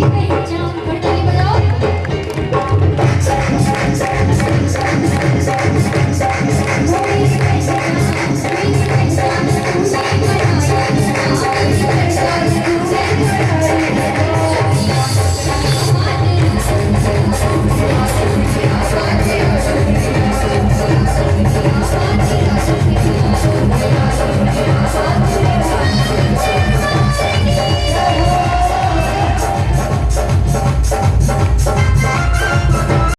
Vậy cháu.